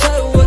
tell you